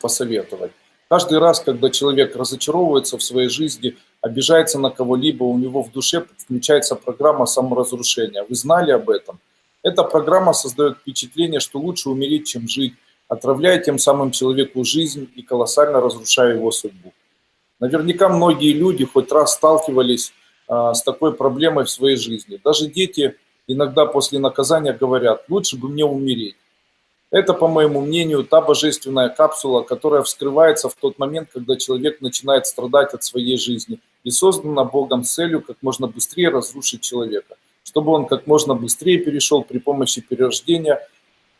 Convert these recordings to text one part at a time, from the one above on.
посоветовать. Каждый раз, когда человек разочаровывается в своей жизни, обижается на кого-либо, у него в душе включается программа саморазрушения. Вы знали об этом? Эта программа создает впечатление, что лучше умереть, чем жить, отравляя тем самым человеку жизнь и колоссально разрушая его судьбу. Наверняка многие люди хоть раз сталкивались а, с такой проблемой в своей жизни. Даже дети иногда после наказания говорят, лучше бы мне умереть. Это, по моему мнению, та божественная капсула, которая вскрывается в тот момент, когда человек начинает страдать от своей жизни и создана Богом целью как можно быстрее разрушить человека, чтобы он как можно быстрее перешел при помощи перерождения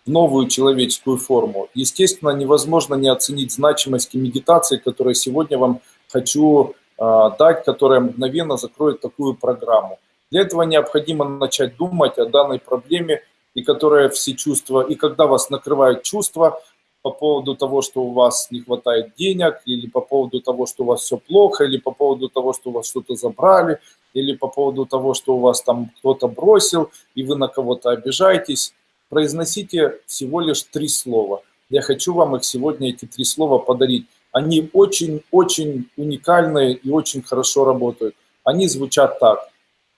в новую человеческую форму. Естественно, невозможно не оценить значимость медитации, которую сегодня вам хочу э, дать, которая мгновенно закроет такую программу. Для этого необходимо начать думать о данной проблеме и которая все чувства, и когда вас накрывают чувства по поводу того, что у вас не хватает денег, или по поводу того, что у вас все плохо, или по поводу того, что у вас что-то забрали, или по поводу того, что у вас там кто-то бросил, и вы на кого-то обижаетесь, произносите всего лишь три слова. Я хочу вам их сегодня, эти три слова, подарить. Они очень-очень уникальные и очень хорошо работают. Они звучат так.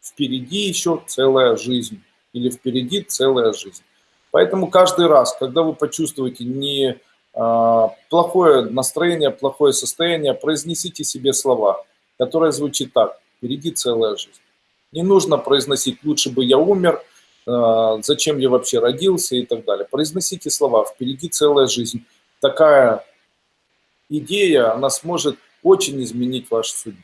Впереди еще целая жизнь или впереди целая жизнь. Поэтому каждый раз, когда вы почувствуете не а, плохое настроение, плохое состояние, произнесите себе слова, которые звучат так, впереди целая жизнь. Не нужно произносить «лучше бы я умер», а, «зачем я вообще родился» и так далее. Произносите слова «впереди целая жизнь». Такая идея, она сможет очень изменить вашу судьбу.